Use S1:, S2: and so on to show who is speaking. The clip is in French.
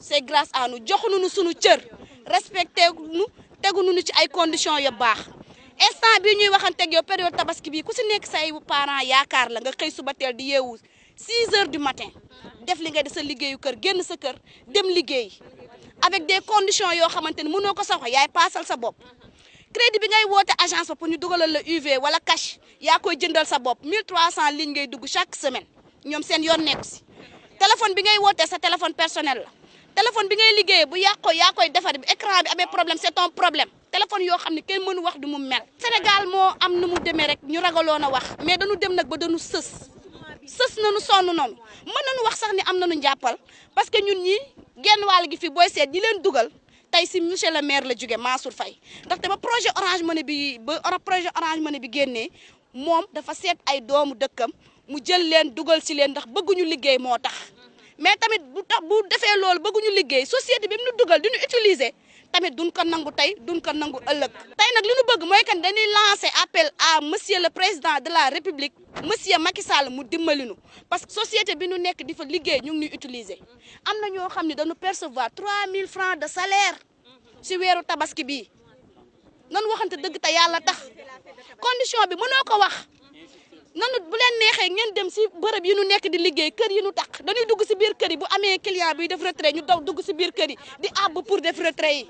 S1: c'est grâce à nous. Joxuñu suñu cër. Respecté nu tegu nu ci ay conditions yu baax. Instant bii ñuy waxanteeg yow période tabaski parents yaakaar la nga xëy suba teel di yeewu 6 heures du matin def li nga di sa liggéeyu kër avec des conditions yoo ko yaay sa crédit bi ngay agence pour ñu la UV wala cash koy jëndal sa bopp. 1300 lignes ngay dugg chaque semaine. Ñoom seen téléphone bi personnel téléphone bi ngay liggéeyee bu yàqoo yaa koy defar bi écran bi amee problème c'est ton problème. Téléphone yoo xam ne kenn mënu wax du mu mel. Sénégal moo am nu mu demee rek ñu ragaloon a wax. Mais dañu dem nag ba dañu sës. Sës nañu sonn noonu mën nañu wax sax ni am njàppal. Parce que ñun ñi genn wàll gi fi booy seet ñi leen dugal. tey si monsieur le maire la jóge Faye. Ndaxte ba projet Orange Money bi ba projet Orange Money bi génnee moom dafa seet ay doomu dëkkam mu jël leen dugal si leen ndax bëgguñu liggéey moo tax mais tamit bu tax bu defee loolu bëgguñu liggéey société bi mu nu dugal di ñu utiliser tamit duñ ko nangu tey duñ ko nangu ëllëg. Tey nag li ñu bëgg mooy kan dañuy lancer appel à monsieur le président de la république monsieur Macky Sall mu dimbali nu. Parce que société bi nu nekk di fa liggéey ñu ngi ñuy utiliser. Am na ñoo xam ne dañu percevoir 3000 francs de salaire si weeru tabaski bii nan waxante dëgg te yàlla tax. Condition bi mënoo ko wax. Nanu bu leen neexee ngeen dem si bërëb yi nu nekk di liggéey kër yi nu tax dañuy dugg si kër bu amee client buy def retrait ñu daw dugg si biir kër yi di àbb pour def retrait